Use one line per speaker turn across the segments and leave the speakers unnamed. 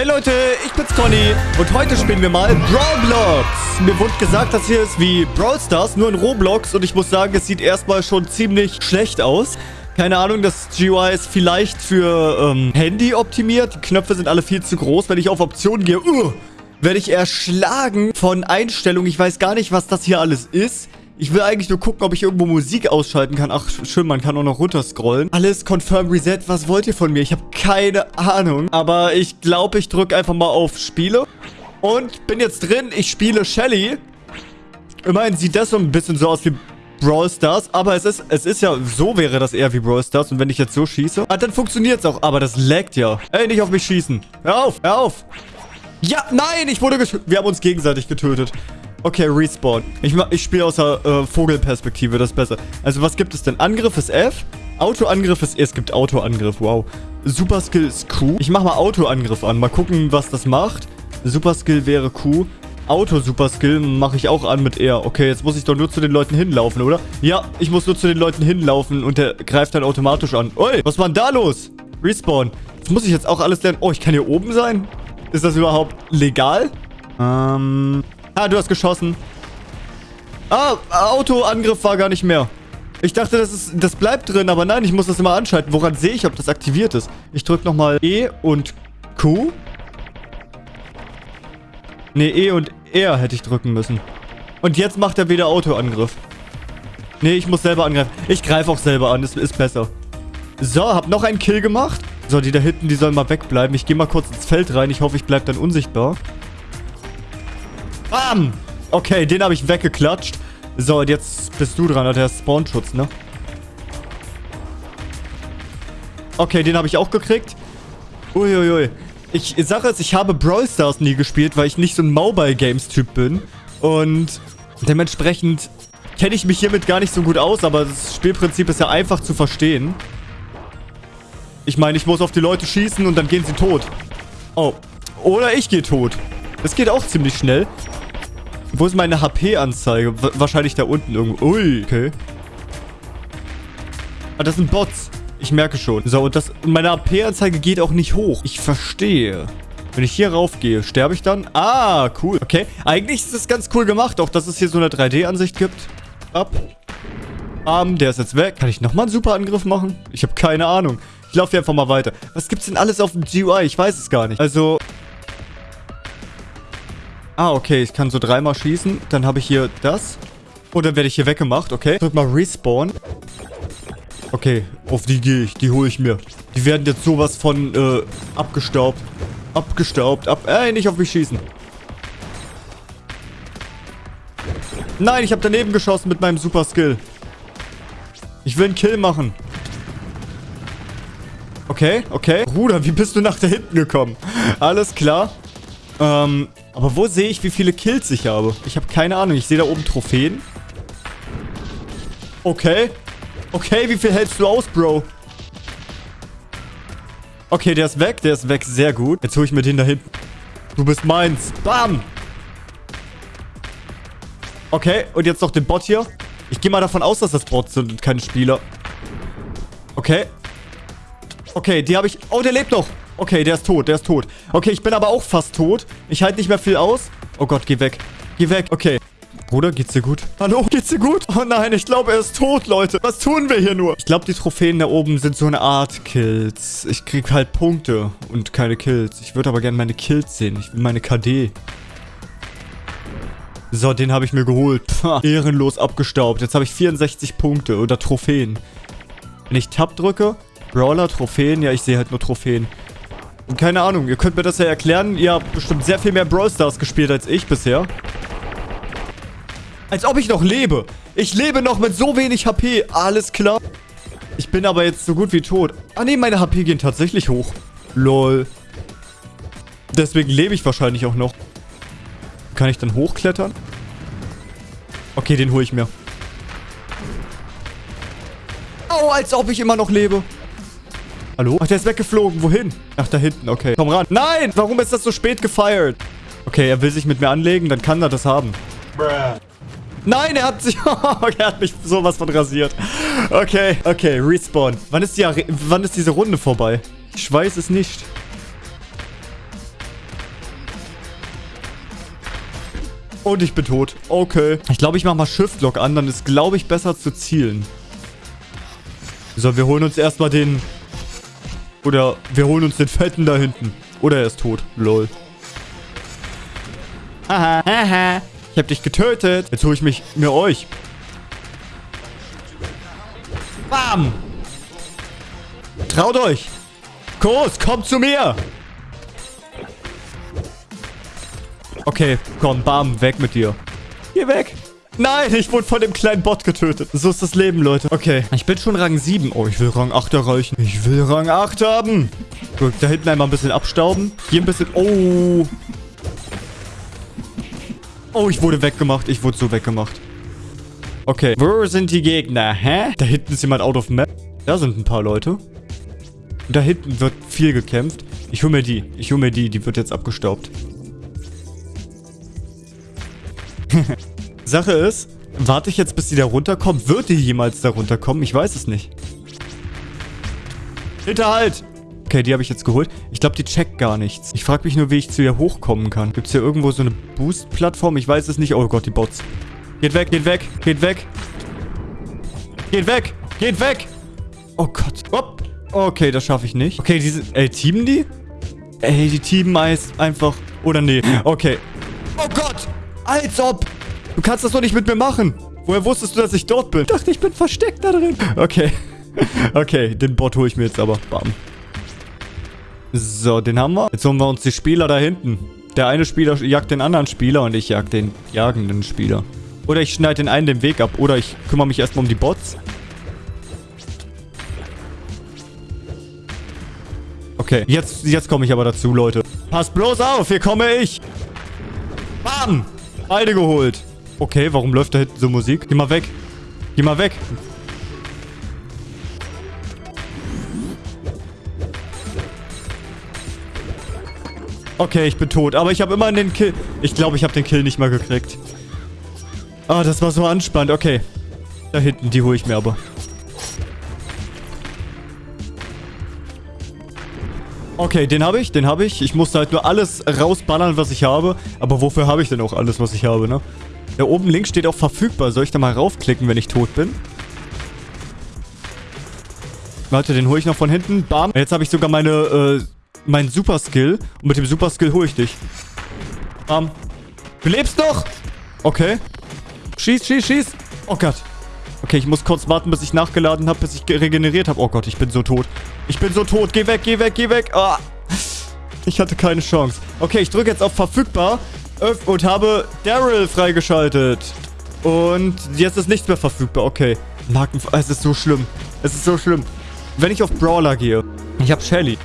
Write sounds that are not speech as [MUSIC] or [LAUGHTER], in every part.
Hey Leute, ich bin's Conny und heute spielen wir mal Brawlblocks. Mir wurde gesagt, das hier ist wie Brawl Stars, nur in Roblox und ich muss sagen, es sieht erstmal schon ziemlich schlecht aus. Keine Ahnung, das GUI ist vielleicht für ähm, Handy optimiert. Die Knöpfe sind alle viel zu groß. Wenn ich auf Optionen gehe, uh, werde ich erschlagen von Einstellungen. Ich weiß gar nicht, was das hier alles ist. Ich will eigentlich nur gucken, ob ich irgendwo Musik ausschalten kann. Ach, schön, man kann auch noch runterscrollen. Alles Confirm Reset. Was wollt ihr von mir? Ich habe keine Ahnung. Aber ich glaube, ich drücke einfach mal auf Spiele. Und bin jetzt drin. Ich spiele Shelly. Immerhin sieht das so ein bisschen so aus wie Brawl Stars. Aber es ist, es ist ja, so wäre das eher wie Brawl Stars. Und wenn ich jetzt so schieße, ah, dann funktioniert es auch. Aber das laggt ja. Ey, nicht auf mich schießen. Hör auf, hör auf. Ja, nein, ich wurde getötet. Wir haben uns gegenseitig getötet. Okay, Respawn. Ich, ich spiele aus der äh, Vogelperspektive, das ist besser. Also, was gibt es denn? Angriff ist F. Autoangriff ist... Es gibt Autoangriff, wow. Super Skill ist Q. Ich mache mal Autoangriff an. Mal gucken, was das macht. Super Skill wäre Q. Auto-Super Skill mache ich auch an mit R. Okay, jetzt muss ich doch nur zu den Leuten hinlaufen, oder? Ja, ich muss nur zu den Leuten hinlaufen und der greift dann automatisch an. Ui, was war denn da los? Respawn. Das muss ich jetzt auch alles lernen. Oh, ich kann hier oben sein? Ist das überhaupt legal? Ähm... Ah, du hast geschossen. Ah, Autoangriff war gar nicht mehr. Ich dachte, das, ist, das bleibt drin, aber nein, ich muss das immer anschalten. Woran sehe ich, ob das aktiviert ist? Ich drücke nochmal E und Q. Ne, E und R hätte ich drücken müssen. Und jetzt macht er wieder Autoangriff. Ne, ich muss selber angreifen. Ich greife auch selber an, das ist besser. So, hab noch einen Kill gemacht. So, die da hinten, die sollen mal wegbleiben. Ich gehe mal kurz ins Feld rein. Ich hoffe, ich bleibe dann unsichtbar. Bam! Okay, den habe ich weggeklatscht. So, und jetzt bist du dran. Der Spawnschutz, ne? Okay, den habe ich auch gekriegt. Uiuiui. Ich sage es, ich habe Brawl Stars nie gespielt, weil ich nicht so ein Mobile Games Typ bin. Und dementsprechend kenne ich mich hiermit gar nicht so gut aus, aber das Spielprinzip ist ja einfach zu verstehen. Ich meine, ich muss auf die Leute schießen und dann gehen sie tot. Oh. Oder ich gehe tot. Das geht auch ziemlich schnell. Wo ist meine HP-Anzeige? Wahrscheinlich da unten irgendwo. Ui, okay. Ah, das sind Bots. Ich merke schon. So, und das, meine HP-Anzeige geht auch nicht hoch. Ich verstehe. Wenn ich hier raufgehe, sterbe ich dann? Ah, cool. Okay. Eigentlich ist das ganz cool gemacht, auch dass es hier so eine 3D-Ansicht gibt. Ab. Arm, der ist jetzt weg. Kann ich nochmal einen super Angriff machen? Ich habe keine Ahnung. Ich laufe hier einfach mal weiter. Was gibt's denn alles auf dem GUI? Ich weiß es gar nicht. Also, Ah, okay. Ich kann so dreimal schießen. Dann habe ich hier das. Und dann werde ich hier weggemacht. Okay. Drück mal Respawn. Okay. Auf die gehe ich. Die hole ich mir. Die werden jetzt sowas von äh, abgestaubt. Abgestaubt. Ab Ey, nicht auf mich schießen. Nein, ich habe daneben geschossen mit meinem Super Skill. Ich will einen Kill machen. Okay, okay. Bruder, wie bist du nach da hinten gekommen? Alles klar. Ähm, aber wo sehe ich, wie viele Kills ich habe? Ich habe keine Ahnung. Ich sehe da oben Trophäen. Okay. Okay, wie viel hältst du aus, Bro? Okay, der ist weg. Der ist weg. Sehr gut. Jetzt hole ich mir den da hinten. Du bist meins. Bam. Okay, und jetzt noch den Bot hier. Ich gehe mal davon aus, dass das Bots sind und keine Spieler. Okay. Okay, die habe ich... Oh, der lebt noch. Okay, der ist tot, der ist tot. Okay, ich bin aber auch fast tot. Ich halte nicht mehr viel aus. Oh Gott, geh weg. Geh weg. Okay. Bruder, geht's dir gut? Hallo, geht's dir gut? Oh nein, ich glaube, er ist tot, Leute. Was tun wir hier nur? Ich glaube, die Trophäen da oben sind so eine Art Kills. Ich krieg halt Punkte und keine Kills. Ich würde aber gerne meine Kills sehen. Ich will meine KD. So, den habe ich mir geholt. Pah, ehrenlos abgestaubt. Jetzt habe ich 64 Punkte oder Trophäen. Wenn ich Tab drücke, Brawler, Trophäen. Ja, ich sehe halt nur Trophäen. Und keine Ahnung, ihr könnt mir das ja erklären. Ihr habt bestimmt sehr viel mehr Brawl Stars gespielt als ich bisher. Als ob ich noch lebe. Ich lebe noch mit so wenig HP. Alles klar. Ich bin aber jetzt so gut wie tot. Ah nee, meine HP gehen tatsächlich hoch. Lol. Deswegen lebe ich wahrscheinlich auch noch. Kann ich dann hochklettern? Okay, den hole ich mir. Oh, als ob ich immer noch lebe. Hallo? Ach, der ist weggeflogen. Wohin? Ach, da hinten. Okay. Komm ran. Nein! Warum ist das so spät gefeiert? Okay, er will sich mit mir anlegen. Dann kann er das haben. Bruh. Nein, er hat sich... [LAUGHS] Oh, er hat mich sowas von rasiert. Okay, okay, Respawn. Wann ist, die, wann ist diese Runde vorbei? Ich weiß es nicht. Und ich bin tot. Okay. Ich glaube, ich mache mal Shift-Lock an. Dann ist, glaube ich, besser zu zielen. So, wir holen uns erstmal den oder wir holen uns den Fetten da hinten. Oder er ist tot. Lol. Haha, haha. Ich hab dich getötet. Jetzt hole ich mich mir euch. Bam. Traut euch. Kurs, kommt zu mir. Okay, komm, bam, weg mit dir. Geh weg. Nein, ich wurde von dem kleinen Bot getötet. So ist das Leben, Leute. Okay, ich bin schon Rang 7. Oh, ich will Rang 8 erreichen. Ich will Rang 8 haben. Gut, da hinten einmal ein bisschen abstauben. Hier ein bisschen... Oh. Oh, ich wurde weggemacht. Ich wurde so weggemacht. Okay. Wo sind die Gegner, hä? Da hinten ist jemand out of map. Da sind ein paar Leute. Da hinten wird viel gekämpft. Ich hole mir die. Ich hole mir die. Die wird jetzt abgestaubt. [LAUGHS] Sache ist, warte ich jetzt, bis die da runterkommt? Wird die jemals da runterkommen? Ich weiß es nicht. Hinterhalt! Okay, die habe ich jetzt geholt. Ich glaube, die checkt gar nichts. Ich frage mich nur, wie ich zu ihr hochkommen kann. Gibt es hier irgendwo so eine Boost-Plattform? Ich weiß es nicht. Oh Gott, die Bots. Geht weg, geht weg, geht weg. Geht weg, geht weg. Oh Gott. Hopp. Okay, das schaffe ich nicht. Okay, diese... Ey, teamen die? Ey, die teamen einfach... Oder nee. Okay. Oh Gott. Als ob. Du kannst das doch nicht mit mir machen. Woher wusstest du, dass ich dort bin? Ich dachte, ich bin versteckt da drin. Okay. Okay, den Bot hole ich mir jetzt aber. Bam. So, den haben wir. Jetzt holen wir uns die Spieler da hinten. Der eine Spieler jagt den anderen Spieler und ich jag den jagenden Spieler. Oder ich schneide den einen den Weg ab. Oder ich kümmere mich erstmal um die Bots. Okay, jetzt, jetzt komme ich aber dazu, Leute. Pass bloß auf, hier komme ich. Bam! Beide geholt. Okay, warum läuft da hinten so Musik? Geh mal weg. Geh mal weg. Okay, ich bin tot. Aber ich habe immer den Kill... Ich glaube, ich habe den Kill nicht mal gekriegt. Ah, das war so anspannend. Okay. Da hinten, die hole ich mir aber. Okay, den habe ich, den habe ich. Ich musste halt nur alles rausballern, was ich habe. Aber wofür habe ich denn auch alles, was ich habe, ne? Da oben links steht auch verfügbar. Soll ich da mal raufklicken, wenn ich tot bin? Warte, den hole ich noch von hinten. Bam. Jetzt habe ich sogar meine, äh, mein Super Skill. Und mit dem Super Skill hole ich dich. Bam. Du lebst noch! Okay. Schieß, schieß, schieß. Oh Gott. Okay, ich muss kurz warten, bis ich nachgeladen habe, bis ich regeneriert habe. Oh Gott, ich bin so tot. Ich bin so tot. Geh weg, geh weg, geh weg. Oh. Ich hatte keine Chance. Okay, ich drücke jetzt auf verfügbar und habe Daryl freigeschaltet. Und jetzt ist nichts mehr verfügbar. Okay. Marken... Es ist so schlimm. Es ist so schlimm. Wenn ich auf Brawler gehe. Ich habe Shelly.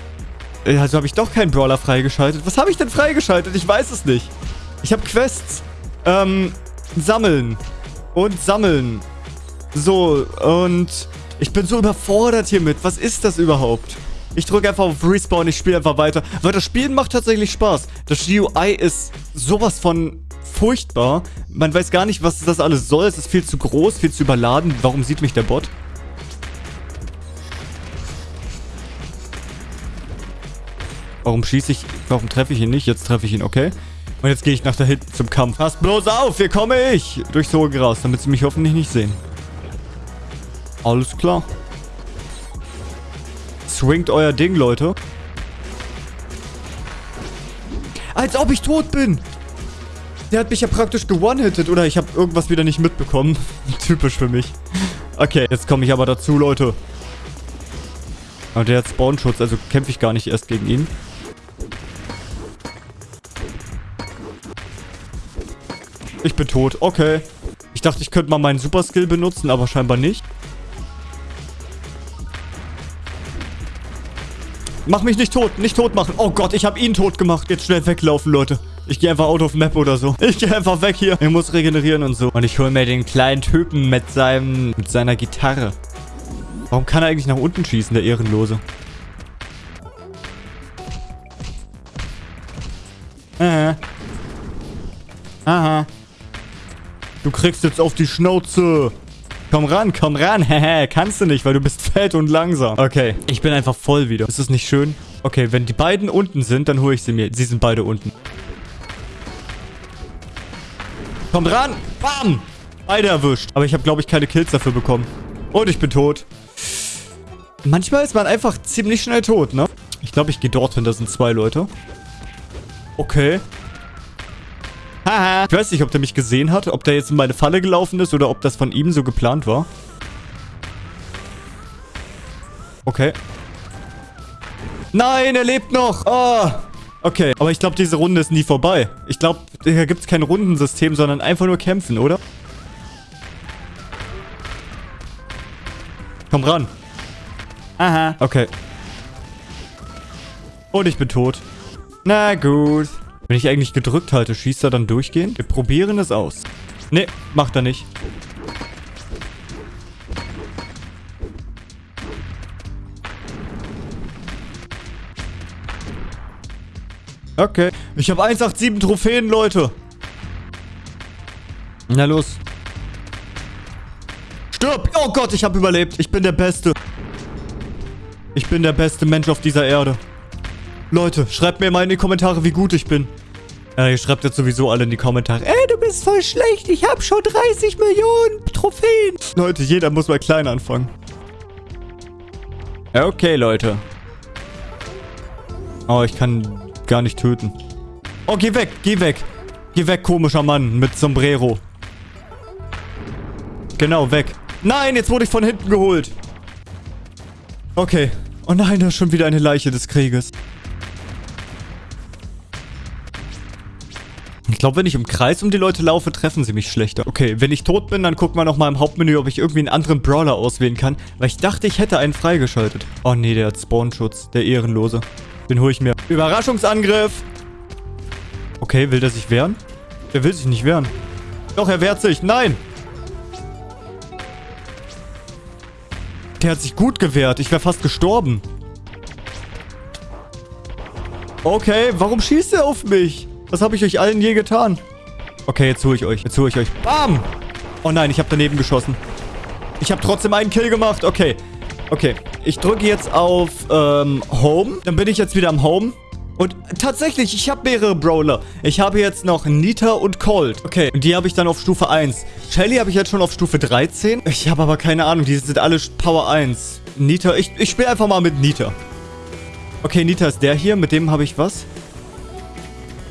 Also habe ich doch keinen Brawler freigeschaltet. Was habe ich denn freigeschaltet? Ich weiß es nicht. Ich habe Quests. Ähm, sammeln. Und sammeln. So, und ich bin so überfordert hiermit. Was ist das überhaupt? Ich drücke einfach auf Respawn, ich spiele einfach weiter. Weil das Spielen macht tatsächlich Spaß. Das GUI ist sowas von furchtbar. Man weiß gar nicht, was das alles soll. Es ist viel zu groß, viel zu überladen. Warum sieht mich der Bot? Warum schieße ich... Warum treffe ich ihn nicht? Jetzt treffe ich ihn, okay. Und jetzt gehe ich nach da hinten zum Kampf. Pass bloß auf, hier komme ich! Durchs hohe Gras, damit sie mich hoffentlich nicht sehen. Alles klar. Swingt euer Ding, Leute. Als ob ich tot bin! Der hat mich ja praktisch gewonnen-hitted. Oder ich habe irgendwas wieder nicht mitbekommen. [LAUGHS] Typisch für mich. Okay, jetzt komme ich aber dazu, Leute. Und der hat Spawnschutz, also kämpfe ich gar nicht erst gegen ihn. Ich bin tot. Okay. Ich dachte, ich könnte mal meinen Super-Skill benutzen, aber scheinbar nicht. Mach mich nicht tot. Nicht tot machen. Oh Gott, ich habe ihn tot gemacht. Jetzt schnell weglaufen, Leute. Ich gehe einfach out of map oder so. Ich gehe einfach weg hier. Ich muss regenerieren und so. Und ich hole mir den kleinen Typen mit seinem, mit seiner Gitarre. Warum kann er eigentlich nach unten schießen, der Ehrenlose? Aha. Aha. Du kriegst jetzt auf die Schnauze. Komm ran, komm ran. [LAUGHS] Hehe, kannst du nicht, weil du bist fett und langsam. Okay, ich bin einfach voll wieder. Ist das nicht schön? Okay, wenn die beiden unten sind, dann hole ich sie mir. Sie sind beide unten. Komm ran. Bam. Beide erwischt. Aber ich habe, glaube ich, keine Kills dafür bekommen. Und ich bin tot. Manchmal ist man einfach ziemlich schnell tot, ne? Ich glaube, ich gehe dorthin. Da sind zwei Leute. Okay. Haha. Ich weiß nicht, ob der mich gesehen hat, ob der jetzt in meine Falle gelaufen ist oder ob das von ihm so geplant war. Okay. Nein, er lebt noch. Oh. Okay, aber ich glaube, diese Runde ist nie vorbei. Ich glaube, hier gibt es kein Rundensystem, sondern einfach nur kämpfen, oder? Komm ran. Aha. Okay. Und ich bin tot. Na gut. Wenn ich eigentlich gedrückt halte, schießt er dann durchgehend? Wir probieren es aus. Nee, macht er nicht. Okay. Ich habe 187 Trophäen, Leute. Na los. Stirb! Oh Gott, ich habe überlebt. Ich bin der Beste. Ich bin der beste Mensch auf dieser Erde. Leute, schreibt mir mal in die Kommentare, wie gut ich bin. Ja, ihr schreibt jetzt sowieso alle in die Kommentare. Ey, du bist voll schlecht. Ich habe schon 30 Millionen Trophäen. Leute, jeder muss mal klein anfangen. Okay, Leute. Oh, ich kann gar nicht töten. Oh, geh weg, geh weg. Geh weg, komischer Mann mit Sombrero. Genau, weg. Nein, jetzt wurde ich von hinten geholt. Okay. Oh nein, da ist schon wieder eine Leiche des Krieges. Glaube, wenn ich im Kreis um die Leute laufe, treffen sie mich schlechter. Okay, wenn ich tot bin, dann gucken wir nochmal im Hauptmenü, ob ich irgendwie einen anderen Brawler auswählen kann. Weil ich dachte, ich hätte einen freigeschaltet. Oh nee, der hat Spawnschutz. Der Ehrenlose. Den hole ich mir. Überraschungsangriff. Okay, will der sich wehren? Der will sich nicht wehren. Doch, er wehrt sich. Nein. Der hat sich gut gewehrt. Ich wäre fast gestorben. Okay, warum schießt er auf mich? Was habe ich euch allen je getan? Okay, jetzt hole ich euch. Jetzt hole ich euch. Bam! Oh nein, ich habe daneben geschossen. Ich habe trotzdem einen Kill gemacht. Okay. Okay. Ich drücke jetzt auf ähm, Home. Dann bin ich jetzt wieder am Home. Und tatsächlich, ich habe mehrere Brawler. Ich habe jetzt noch Nita und Colt. Okay, und die habe ich dann auf Stufe 1. Shelly habe ich jetzt schon auf Stufe 13. Ich habe aber keine Ahnung, die sind alle Power 1. Nita, ich, ich spiele einfach mal mit Nita. Okay, Nita ist der hier. Mit dem habe ich was?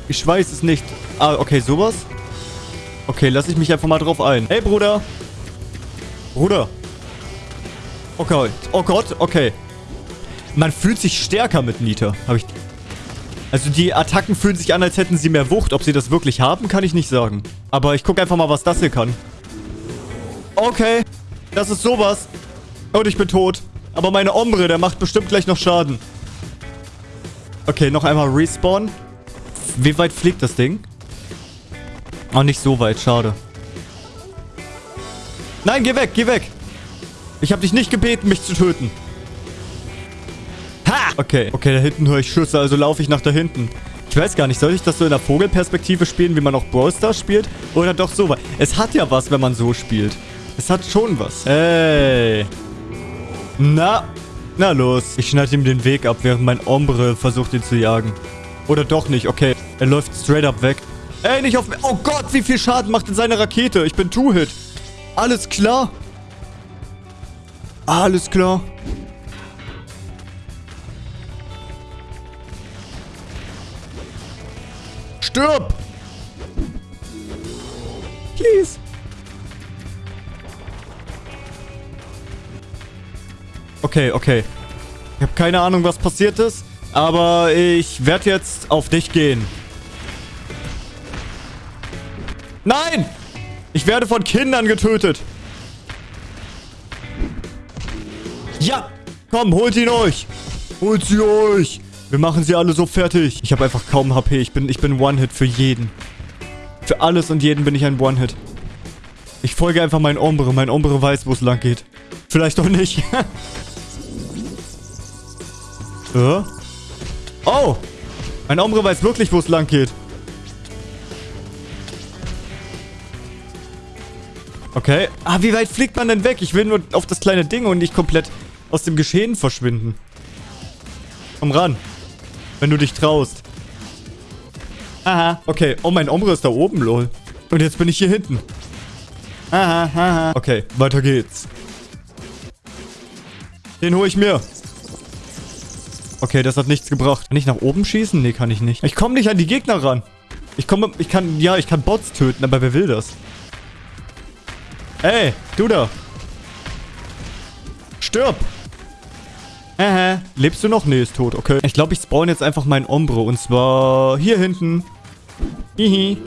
Ich weiß es nicht. Ah, okay, sowas. Okay, lass ich mich einfach mal drauf ein. Hey, Bruder. Bruder. Okay. Oh Gott, okay. Man fühlt sich stärker mit Nita. Habe ich... Also die Attacken fühlen sich an, als hätten sie mehr Wucht. Ob sie das wirklich haben, kann ich nicht sagen. Aber ich gucke einfach mal, was das hier kann. Okay. Das ist sowas. Und ich bin tot. Aber meine Ombre, der macht bestimmt gleich noch Schaden. Okay, noch einmal Respawn. Wie weit fliegt das Ding? Oh, nicht so weit. Schade. Nein, geh weg, geh weg. Ich habe dich nicht gebeten, mich zu töten. Ha! Okay, okay, da hinten höre ich Schüsse, also laufe ich nach da hinten. Ich weiß gar nicht, soll ich das so in der Vogelperspektive spielen, wie man auch Brawl Stars spielt? Oder doch so? Es hat ja was, wenn man so spielt. Es hat schon was. Hey. Na, na los. Ich schneide ihm den Weg ab, während mein Ombre versucht, ihn zu jagen. Oder doch nicht, okay. Er läuft straight up weg. Ey, nicht auf. Oh Gott, wie viel Schaden macht denn seine Rakete? Ich bin Two-Hit. Alles klar. Alles klar. Stirb! Please. Okay, okay. Ich habe keine Ahnung, was passiert ist. Aber ich werde jetzt auf dich gehen. Nein! Ich werde von Kindern getötet. Ja! Komm, holt ihn euch! Holt sie euch! Wir machen sie alle so fertig. Ich habe einfach kaum HP. Ich bin, ich bin One-Hit für jeden. Für alles und jeden bin ich ein One-Hit. Ich folge einfach mein Ombre. Mein Ombre weiß, wo es lang geht. Vielleicht doch nicht. [LAUGHS] äh? Oh! Mein Ombre weiß wirklich, wo es lang geht. Okay. Ah, wie weit fliegt man denn weg? Ich will nur auf das kleine Ding und nicht komplett aus dem Geschehen verschwinden. Komm ran. Wenn du dich traust. Aha. Okay. Oh, mein Ombre ist da oben, lol. Und jetzt bin ich hier hinten. Aha, aha. Okay, weiter geht's. Den hole ich mir. Okay, das hat nichts gebracht. Kann ich nach oben schießen? Nee, kann ich nicht. Ich komme nicht an die Gegner ran. Ich komme, ich kann, ja, ich kann Bots töten, aber wer will das? Ey, du da. Stirb. Äh, lebst du noch? Nee, ist tot, okay. Ich glaube, ich spawn jetzt einfach meinen Ombre und zwar hier hinten. Hihi.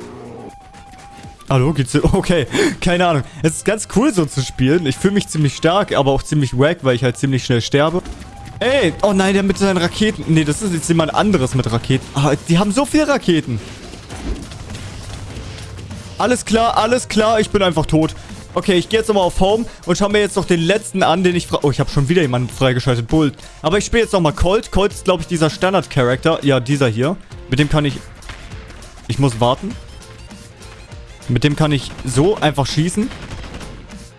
Hallo, geht's so? [LAUGHS] Okay, keine Ahnung. Es ist ganz cool so zu spielen. Ich fühle mich ziemlich stark, aber auch ziemlich wack, weil ich halt ziemlich schnell sterbe. Ey, oh nein, der mit seinen Raketen. Nee, das ist jetzt jemand anderes mit Raketen. Ah, die haben so viele Raketen. Alles klar, alles klar, ich bin einfach tot. Okay, ich gehe jetzt nochmal auf Home und schaue mir jetzt noch den letzten an, den ich... Oh, ich habe schon wieder jemanden freigeschaltet. Bull. Aber ich spiele jetzt nochmal Colt. Colt ist, glaube ich, dieser Standard-Charakter. Ja, dieser hier. Mit dem kann ich... Ich muss warten. Mit dem kann ich so einfach schießen.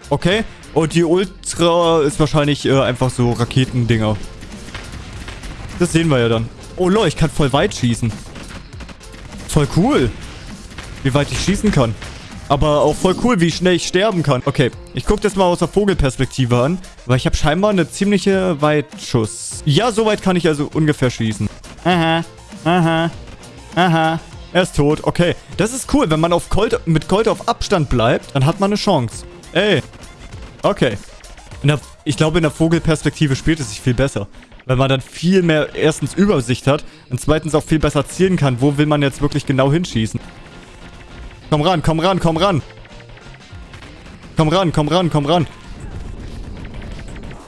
Okay. Und die Ultra ist wahrscheinlich äh, einfach so Raketendinger. Das sehen wir ja dann. Oh lol, ich kann voll weit schießen. Voll cool. Wie weit ich schießen kann. Aber auch voll cool, wie schnell ich sterben kann. Okay, ich gucke das mal aus der Vogelperspektive an. Weil ich habe scheinbar eine ziemliche Weitschuss. Ja, so weit kann ich also ungefähr schießen. Aha, aha, aha. Er ist tot. Okay, das ist cool. Wenn man auf Colt, mit Colt auf Abstand bleibt, dann hat man eine Chance. Ey. Okay. Der, ich glaube, in der Vogelperspektive spielt es sich viel besser. Weil man dann viel mehr erstens Übersicht hat und zweitens auch viel besser zielen kann. Wo will man jetzt wirklich genau hinschießen? Komm ran, komm ran, komm ran. Komm ran, komm ran, komm ran.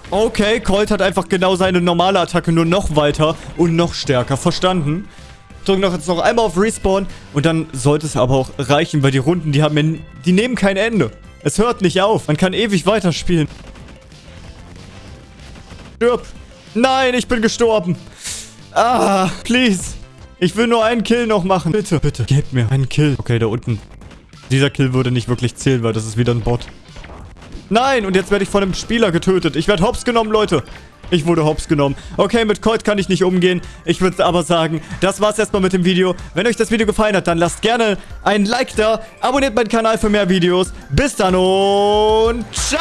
Okay, Colt hat einfach genau seine normale Attacke nur noch weiter und noch stärker. Verstanden? Drücken doch jetzt noch einmal auf Respawn und dann sollte es aber auch reichen, weil die Runden, die haben die nehmen kein Ende. Es hört nicht auf. Man kann ewig weiterspielen. Stirb. Nein, ich bin gestorben. Ah, please. Ich will nur einen Kill noch machen. Bitte, bitte, gebt mir einen Kill. Okay, da unten. Dieser Kill würde nicht wirklich zählen, weil das ist wieder ein Bot. Nein, und jetzt werde ich von einem Spieler getötet. Ich werde hops genommen, Leute. Ich wurde hops genommen. Okay, mit Colt kann ich nicht umgehen. Ich würde aber sagen, das war's erstmal mit dem Video. Wenn euch das Video gefallen hat, dann lasst gerne ein Like da. Abonniert meinen Kanal für mehr Videos. Bis dann und ciao!